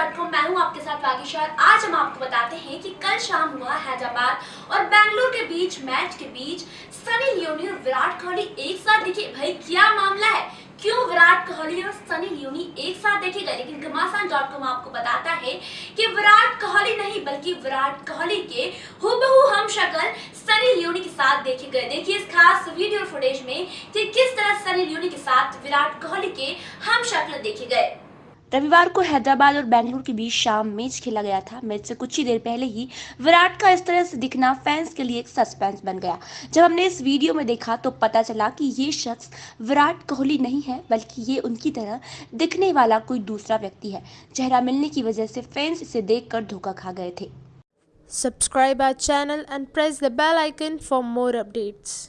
मैं हूँ आपके साथ वागीशार आज हम आपको बताते हैं कि कल शाम हुआ हैदराबाद और बेंगलुरु के बीच, मैच के बीच, सनी लियोनी और विराट कोहली एक साथ दिखे। भाई, क्या मामला है? क्यों विराट कोहली और सनी लियोनी एक साथ देखे गए? लेकिन घमासान डॉट कॉम आपको बताता है कि विराट कोहली नहीं, बल्कि विराट कोहली के हुबहू हम शक्ल सनी लियोनी के साथ देखे गए। देखिए इस खास वीडियो फुटेज में कि किस तरह सनी लियोनी के साथ विराट कोहली के हम शक्ल देखे गए। रविवार को हैदराबाद और बेंगलुरु के बीच शाम मैच खेला गया था। मैच से कुछ ही देर पहले ही विराट का इस तरह से दिखना फैंस के लिए एक सस्पेंस बन गया। जब हमने इस वीडियो में देखा तो पता चला कि ये शख्स विराट कोहली नहीं है, बल्कि ये उनकी तरह दिखने वाला कोई दूसरा व्यक्ति है। चेहरा मिलने की वजह से फैंस इसे देखकर धोखा खा गए थे। Subscribe our channel and press the bell icon for more updates.